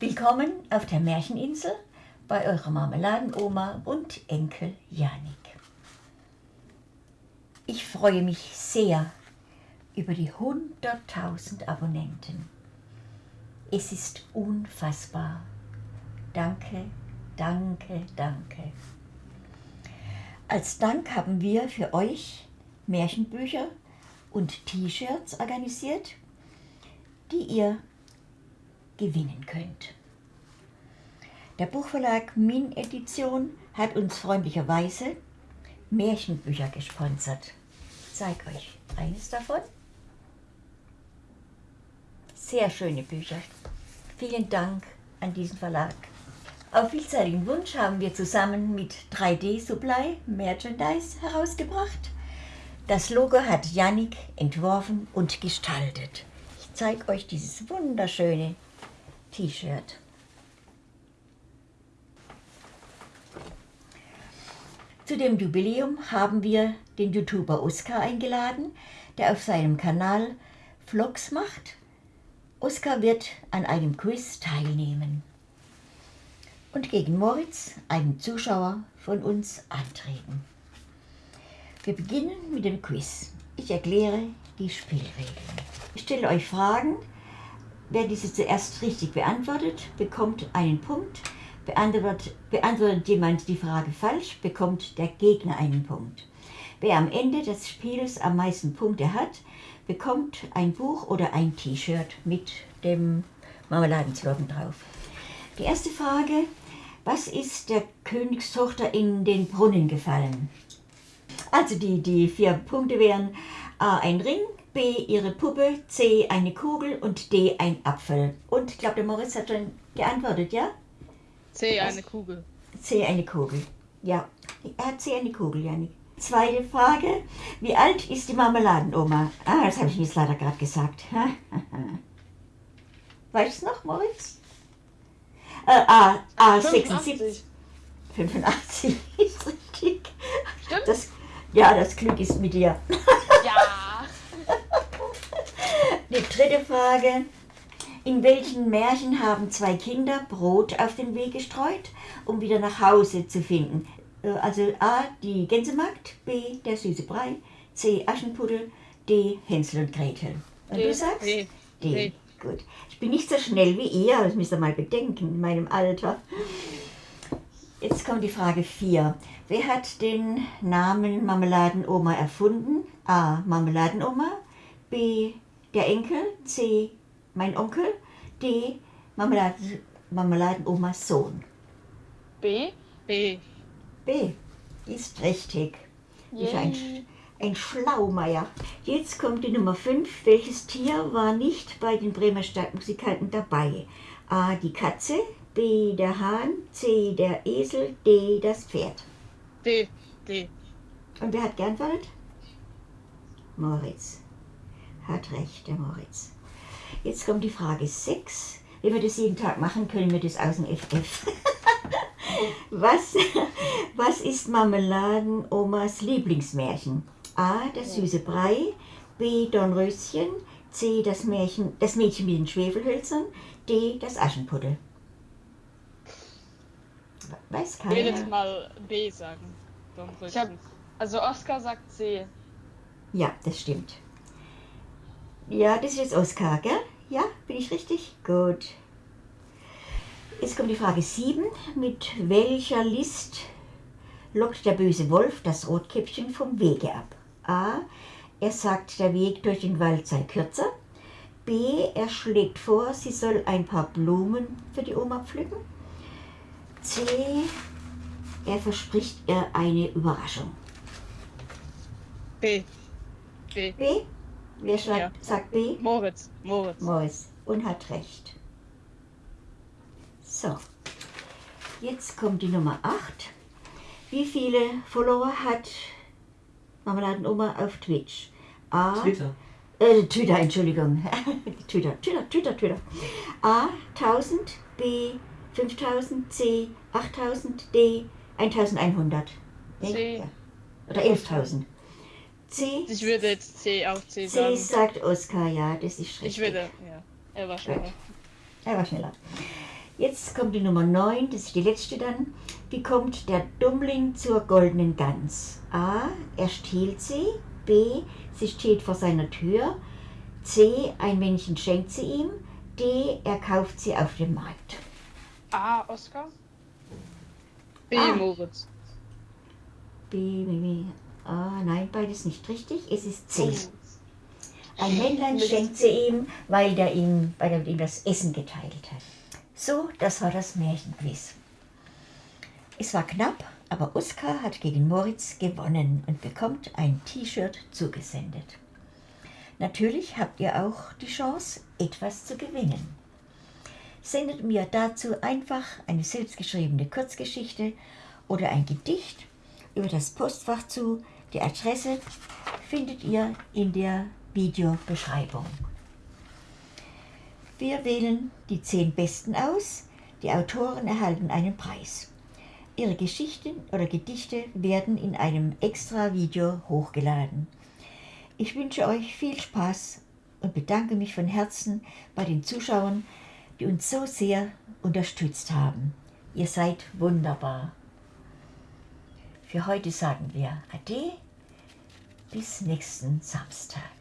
Willkommen auf der Märcheninsel bei eurer Marmeladenoma und Enkel Janik. Ich freue mich sehr über die 100.000 Abonnenten. Es ist unfassbar. Danke, danke, danke. Als Dank haben wir für euch Märchenbücher und T-Shirts organisiert, die ihr gewinnen könnt. Der Buchverlag Min Edition hat uns freundlicherweise Märchenbücher gesponsert. Ich zeige euch eines davon. Sehr schöne Bücher. Vielen Dank an diesen Verlag. Auf vielseitigen Wunsch haben wir zusammen mit 3D Supply Merchandise herausgebracht. Das Logo hat Yannick entworfen und gestaltet. Ich zeige euch dieses wunderschöne T-Shirt. Zu dem Jubiläum haben wir den YouTuber Oskar eingeladen, der auf seinem Kanal Vlogs macht. Oskar wird an einem Quiz teilnehmen und gegen Moritz, einen Zuschauer von uns, antreten. Wir beginnen mit dem Quiz. Ich erkläre die Spielregeln. Ich stelle euch Fragen, Wer diese zuerst richtig beantwortet, bekommt einen Punkt. Beantwortet, beantwortet jemand die Frage falsch, bekommt der Gegner einen Punkt. Wer am Ende des Spiels am meisten Punkte hat, bekommt ein Buch oder ein T-Shirt mit dem Marmeladenslogan drauf. Die erste Frage, was ist der Königstochter in den Brunnen gefallen? Also die, die vier Punkte wären A ein Ring, B ihre Puppe, C eine Kugel und D ein Apfel. Und ich glaube, der Moritz hat schon geantwortet, ja? C eine Kugel. C eine Kugel, ja. Er hat C eine Kugel, Janik. Zweite Frage, wie alt ist die Marmeladenoma? Ah, das habe ich jetzt leider gerade gesagt. weißt du noch, Moritz? Äh, A, A 76. 85 ist richtig. Stimmt? Das, ja, das Glück ist mit dir. Ja. Die dritte Frage. In welchen Märchen haben zwei Kinder Brot auf den Weg gestreut, um wieder nach Hause zu finden? Äh, Also A, die Gänsemagd, B, der süße Brei, C, Aschenputtel, D, Hänsel und Gretel. Und D. du sagst? D. D. D. Gut. Ich bin nicht so schnell wie ihr, das müsst ihr mal bedenken, in meinem Alter. Jetzt kommt die Frage 4. Wer hat den Namen Marmeladenoma erfunden? A. Marmeladenoma. B. Der Enkel. C. Mein Onkel. D. Marmeladen, Marmeladenomas Sohn. B. B. B. Ist richtig. Ist ein, ein Schlaumeier. Jetzt kommt die Nummer 5. Welches Tier war nicht bei den Bremer Stadtmusikanten dabei? A. Die Katze. B. Der Hahn. C. Der Esel. D. Das Pferd. D. D. Und wer hat geantwortet? Moritz. Hat recht, der Moritz. Jetzt kommt die Frage 6. Wenn wir das jeden Tag machen, können wir das aus dem FF. was, was ist Marmeladenomas Lieblingsmärchen? A. Der süße Brei. B. Dornröschen. C. Das, Märchen, das Mädchen mit den Schwefelhölzern. D. Das Aschenputtel. Weiß Ich will jetzt keiner? mal B sagen. Ich hab, also Oscar sagt C. Ja, das stimmt. Ja, das ist jetzt Oskar, gell? Ja, bin ich richtig? Gut. Jetzt kommt die Frage 7. Mit welcher List lockt der böse Wolf das Rotkäppchen vom Wege ab? A. Er sagt, der Weg durch den Wald sei kürzer. B. Er schlägt vor, sie soll ein paar Blumen für die Oma pflücken. C. Er verspricht ihr eine Überraschung. B. B. B? Wer schreibt, Ja. sagt B? Moritz. Moritz. Mois und hat recht. So, jetzt kommt die Nummer 8. Wie viele Follower hat Marmeladenoma auf Twitch? A. Twitter. Äh, Twitter, Entschuldigung. Twitter, Twitter, Twitter, Twitter. A. 1000, B. 5000, C. 8000, D. 1100. Nee? C. Ja. Oder 11.000. C. Ich würde jetzt C auch C C sagen. sagt Oskar, ja, das ist richtig. Ich würde, ja. Er war schneller. Er war schneller. Jetzt kommt die Nummer 9, das ist die letzte dann. Wie kommt der Dummling zur goldenen Gans? A. Er stiehlt sie. B. Sie steht vor seiner Tür. C. Ein Männchen schenkt sie ihm. D. Er kauft sie auf dem Markt. A. Oscar. B. Ah. Moritz. B. B, B. Ah, nein, beides nicht richtig. Es ist C. Oh. Ein Männlein schenkt sie ihm, weil, der ihm, weil er mit ihm das Essen geteilt hat. So, das war das Märchenquiz. Es war knapp, aber Oskar hat gegen Moritz gewonnen und bekommt ein T-Shirt zugesendet. Natürlich habt ihr auch die Chance, etwas zu gewinnen. Sendet mir dazu einfach eine selbstgeschriebene Kurzgeschichte oder ein Gedicht über das Postfach zu. Die Adresse findet ihr in der Videobeschreibung. Wir wählen die zehn Besten aus. Die Autoren erhalten einen Preis. Ihre Geschichten oder Gedichte werden in einem extra Video hochgeladen. Ich wünsche euch viel Spaß und bedanke mich von Herzen bei den Zuschauern, die uns so sehr unterstützt haben. Ihr seid wunderbar. Für heute sagen wir Ade, bis nächsten Samstag.